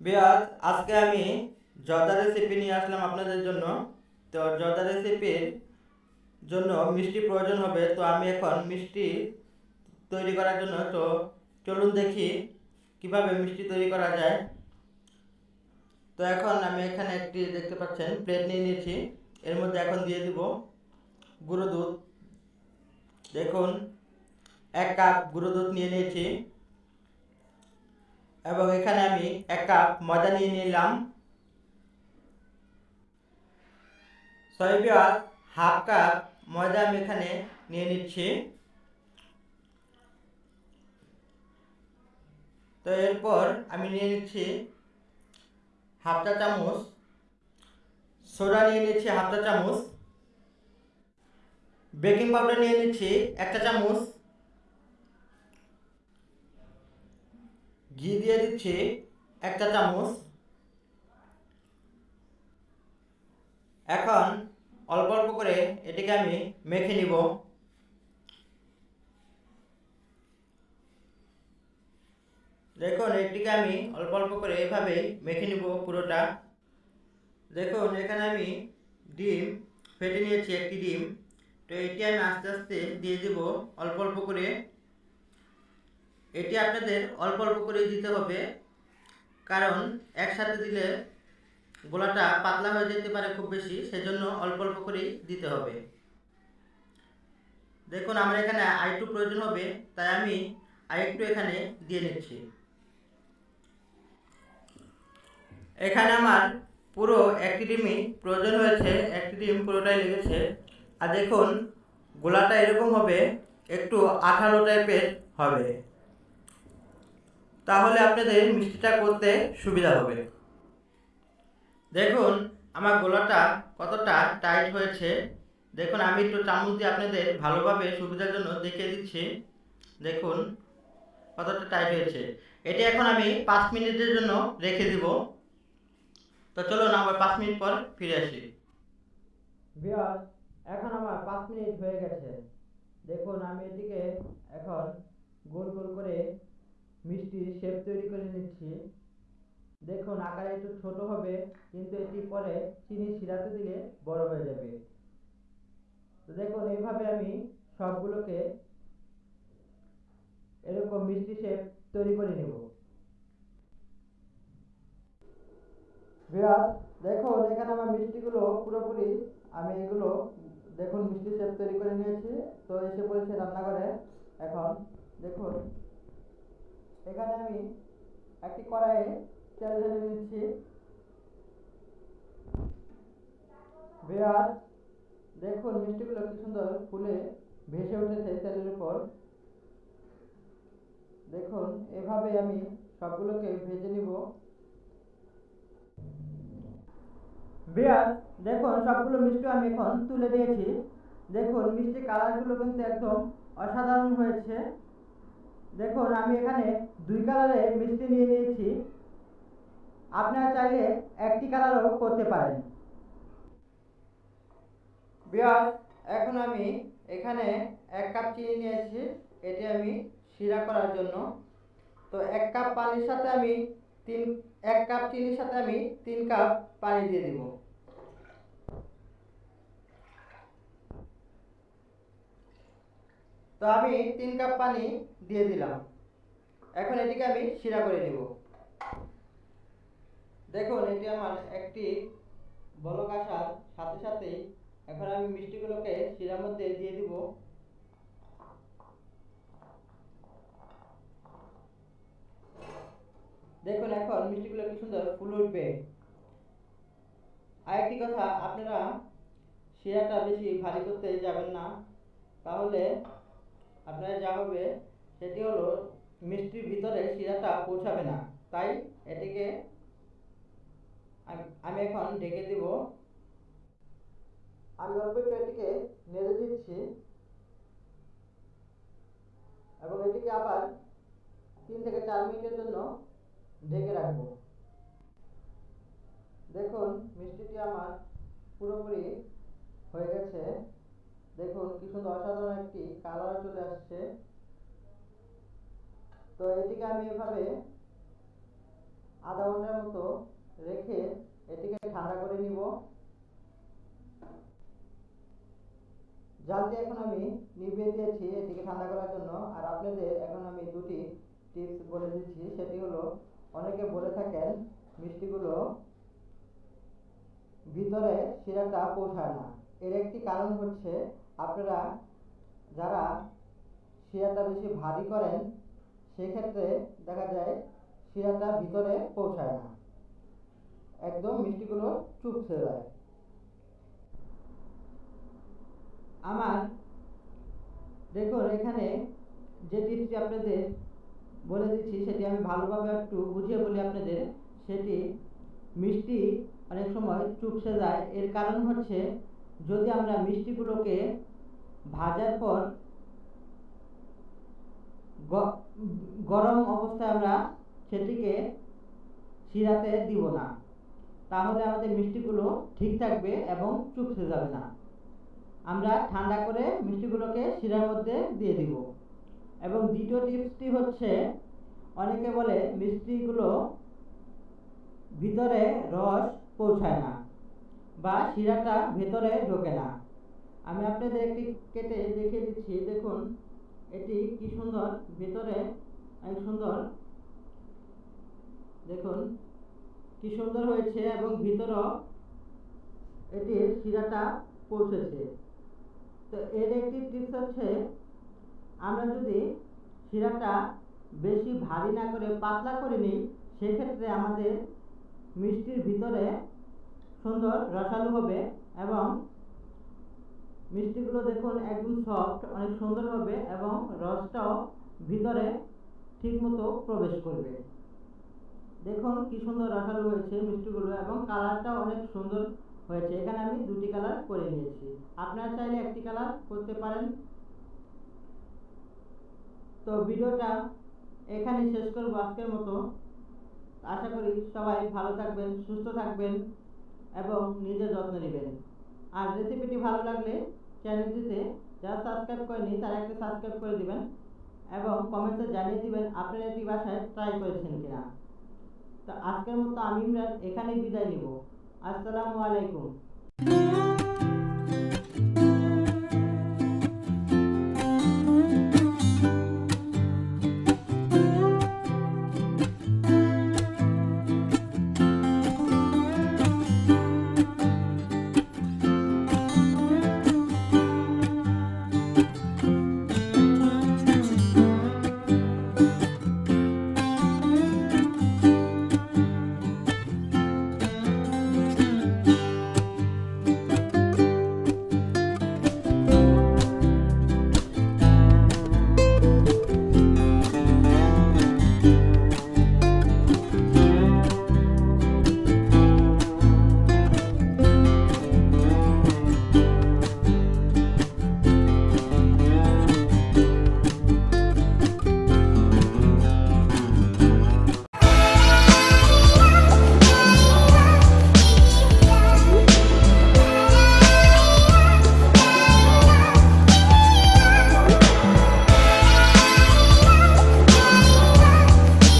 বিয়াজ আজকে আমি জর্দা রেসিপি নিয়ে আসলাম আপনাদের জন্য। তো জর্দা রেসিপির জন্য মিষ্টি প্রয়োজন হবে, তো আমি এখন মিষ্টি তৈরি করার জন্য, তো চলুন দেখি কীভাবে মিষ্টি তৈরি করা যায়। তো এখন আমি এখানে একটি দেখতে পাচ্ছেন প্লেট নিয়ে নিয়েছি। এর মধ্যে এখন দিয়ে দিব গুঁড়ো দুধ। দেখুন, এক কাপ গুঁড়ো দুধ নিয়ে নিয়েছি। এবং এখানে আমি এক কাপ ময়দা নিয়ে নিলাম। সয়াবিন হাফ কাপ ময়দা আমি এখানে নিয়ে নিচ্ছি। তো এরপর আমি নিয়ে নিচ্ছি হাফ চা চামচ। সোডা নিয়ে নিচ্ছি হাফ চা চামচ। বেকিং পাউডার নিয়ে নিচ্ছি একটা চামচ। ঘি দিয়ে দিচ্ছি একটা চামচ। এখন অল্প অল্প করে এটিকে আমি মেখে নিব। দেখুন, এটিকে আমি অল্প অল্প করে এভাবে মেখে নিব পুরোটা। দেখুন, এখানে আমি ডিম, ফেটে নিয়েছি একটি ডিম। তো এটি আমি আস্তে আস্তে দিয়ে দেব অল্প অল্প করে। এটি আপনাদের অল্প অল্প করে দিতে হবে। কারণ একসাথে দিলে গোলাটা পাতলা হয়ে যেতে পারে খুব বেশি, সেজন্য অল্প অল্প করেই দিতে হবে। দেখুন, আমার এখানে আরেকটু প্রয়োজন হবে, তাই আমি আরেকটু এখানে দিয়ে নিচ্ছি। এখানে আমার পুরো একটি ডিমই প্রয়োজন হয়েছে, একটি ডিম পুরোটাই লেগেছে। আর দেখুন, গোলাটা এরকম হবে, একটু আঠালো টাইপের হবে। তাহলে আপনাদের মিষ্টিটা করতে সুবিধা হবে। দেখুন, আমার গোলাটা কতটা টাইট হয়েছে। দেখুন, আমি একটু চামচ দিয়ে আপনাদের ভালোভাবে সুবিধার জন্য দেখিয়ে দিচ্ছি। দেখুন, কতটা টাইট হয়েছে। এটি এখন আমি পাঁচ মিনিটের জন্য রেখে দিব। তো চলুন আবার পাঁচ মিনিট পর ফিরে আসি। এখন আমার পাঁচ মিনিট হয়ে গেছে। দেখুন, আমি এটিকে এখন গোল গোল করে মিষ্টির শেপ তৈরি করে নিচ্ছি। দেখুন, আকারে একটু ছোট হবে, কিন্তু এটি পরে চিনি শিরাতে দিলে বড় হয়ে যাবে। তো দেখুন, এইভাবে আমি সবগুলোকে এরকম মিষ্টি শেপ তৈরি করে নেব। বিয়ার দেখুন, এখানে আমার মিষ্টিগুলো পুরোপুরি আমি এগুলো, দেখুন, মিষ্টি শেপ তৈরি করে নিয়েছি। তো এসে পড়েছে রান্নাঘরে। এখন, দেখুন এখানে আমি একটি কড়াইয়ে তেল ঢেলে নিচ্ছি বেয়ার, দেখুন মিষ্টিগুলো কি সুন্দর ফুলে ভেসে উঠেছে তেলের উপর। দেখুন এভাবে আমি সবগুলোকে ভেজে নিব। বিয়ার, দেখুন, সবগুলো মিষ্টি আমি এখন তুলে দিয়েছি। দেখুন মিষ্টি কালারগুলো কিন্তু একদম অসাধারণ হয়েছে। দেখুন, আমি এখানে দুই কালারে মিষ্টি নিয়ে নিয়েছি। আপনারা চাইলে একটি কালারও করতে পারেন। বিয়ার এখন আমি এখানে এক কাপ চিনি নিয়েছি। এটি আমি শিরা করার জন্য। তো এক কাপ পানির সাথে আমি তিন, এক কাপ চিনির সাথে আমি তিন কাপ পানি দিয়ে দিব। তো আমি তিন কাপ পানি দিয়ে দিলাম। এখন এটিকে আমি শিরা করে নিব। দেখুন, এটি আমার একটি বলক আসার সাথে সাথেই এখন আমি মিষ্টিগুলোকে শিরার মধ্যে দিয়ে দিব। দেখুন, এখন মিষ্টিগুলো কি সুন্দর ফুল উঠবে। আরেকটি কথা, আপনারা শিরাটা বেশি ভারী করতে যাবেন না। তাহলে আপনার যা হবে সেটি হলো মিষ্টির ভিতরে শিরাটা পৌঁছাবে না। তাই এটিকে আমি এখন ঢেকে দিব। আমি অল্প একটু এটিকে নেড়ে দিচ্ছি। এবং এটিকে আবার তিন থেকে চার মিনিটের জন্য ঢেকে রাখব। দেখুন, মিষ্টিটি আমার পুরোপুরি হয়ে গেছে। দেখুন কি সুন্দর অসাধারণ একটি কালার চলে আসছে। তো এটিকে আমি এভাবে আধা ঘণ্টার মতো রেখে এটিকে ঠান্ডা করে নিব। জালটি এখন আমি নিভিয়ে দিয়েছি এটিকে ঠান্ডা করার জন্য। আর আপনাদের এখন আমি দুটি টিপস বলে দিচ্ছি। সেটি হলো, অনেকে বলে থাকেন মিষ্টিগুলো ভিতরে শিরাটা পৌঁছায় না। এর একটি কারণ হচ্ছে আপনারা যারা শিরাটা বেশি ভারী করেন, সেক্ষেত্রে দেখা যায় শিরাটা ভিতরে পৌঁছায় না। একদম মিষ্টিগুলো চুপ চুপসে যায়। আমার দেখুন, এখানে যে টিপসটি আপনাদের বলে দিচ্ছি, সেটি আমি ভালোভাবে একটু বুঝিয়ে বলি আপনাদের। সেটি মিষ্টি অনেক সময় চুপসে যায়। এর কারণ হচ্ছে, যদি আমরা মিষ্টিগুলোকে ভাজার পর গরম অবস্থায় আমরা সেটিকে শিরাতে দিব না। তাহলে আমাদের মিষ্টিগুলো ঠিক থাকবে এবং চুপসে যাবে না। আমরা ঠান্ডা করে মিষ্টিগুলোকে শিরার মধ্যে দিয়ে দিব। এবং দ্বিতীয় টিপসটি হচ্ছে, অনেকে বলে মিষ্টিগুলো ভিতরে রস পৌঁছায় না বা শিরাটা ভেতরে ঢোকে না। আমি আপনাদের একটি কেটে দেখিয়ে দিচ্ছি। দেখুন, এটি কি সুন্দর? ভেতরে অনেক সুন্দর। দেখুন, কি সুন্দর হয়েছে এবং ভিতরও এটির শিরাটা পৌঁছেছে। তো এর একটি টিপস হচ্ছে, আমরা যদি শিরাটা বেশি ভারী না করে, পাতলা করে নিই, সেক্ষেত্রে আমাদের মিষ্টির ভিতরে সুন্দর রসালো হবে এবং মিষ্টিগুলো দেখুন একদম সফট অনেক সুন্দর হবে এবং রসটাও ভিতরে ঠিকমতো প্রবেশ করবে। দেখুন কি সুন্দর রসালো হয়েছে মিষ্টিগুলো এবং কালারটাও অনেক সুন্দর হয়েছে। এখানে আমি দুটি কালার করে নিয়েছি। আপনারা চাইলে একটি কালার করতে পারেন। তো ভিডিওটা এখানেই শেষ করব আজকের মতো। আশা করি সবাই ভালো থাকবেন, সুস্থ থাকবেন এবং নিজের যত্ন নেবেন। আর রেসিপিটি ভালো লাগলে চ্যানেলটিতে যারা সাবস্ক্রাইব করেনি তারা একটা সাবস্ক্রাইব করে দিবেন এবং কমেন্টে জানিয়ে দিবেন আপনারা এটি বাসায় ট্রাই করেছেন কিনা। তো আজকের মতো আমি ইমরান এখানেই বিদায় নিব। আসসালামু আলাইকুম।